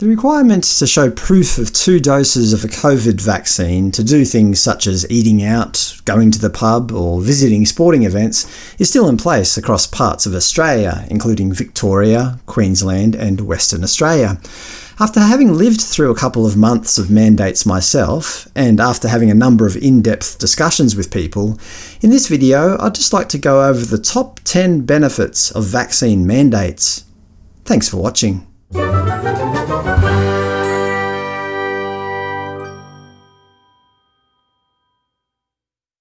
The requirement to show proof of two doses of a COVID vaccine to do things such as eating out, going to the pub, or visiting sporting events is still in place across parts of Australia, including Victoria, Queensland and Western Australia. After having lived through a couple of months of mandates myself, and after having a number of in-depth discussions with people, in this video I'd just like to go over the top 10 benefits of vaccine mandates. Thanks for watching.